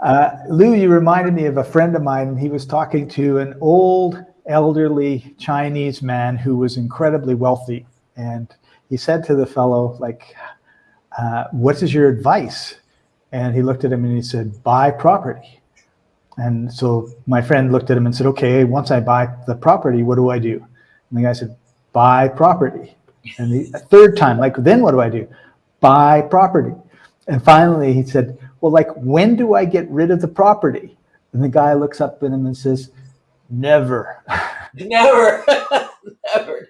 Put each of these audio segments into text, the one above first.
Uh, Lou, you reminded me of a friend of mine. He was talking to an old, elderly Chinese man who was incredibly wealthy. And he said to the fellow, like, uh, what is your advice? And he looked at him and he said, buy property. And so my friend looked at him and said, okay, once I buy the property, what do I do? And the guy said, buy property. And the third time, like, then what do I do? Buy property. And finally he said, well, like, when do I get rid of the property? And the guy looks up at him and says, never. Never, never, never.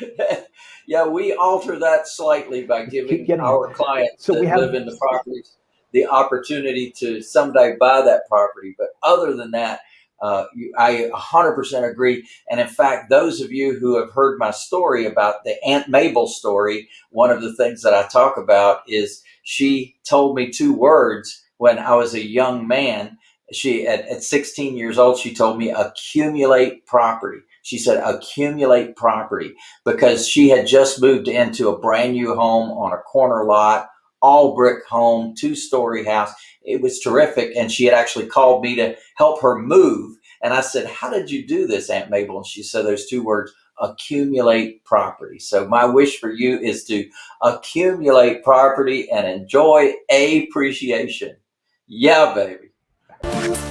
yeah, we alter that slightly by giving our clients So that we have- live in the properties the opportunity to someday buy that property. But other than that, uh, you, I 100% agree. And in fact, those of you who have heard my story about the Aunt Mabel story, one of the things that I talk about is she told me two words when I was a young man. She at, at 16 years old, she told me accumulate property. She said accumulate property because she had just moved into a brand new home on a corner lot, all brick home, two story house. It was terrific. And she had actually called me to help her move. And I said, How did you do this, Aunt Mabel? And she said those two words accumulate property. So my wish for you is to accumulate property and enjoy appreciation. Yeah, baby.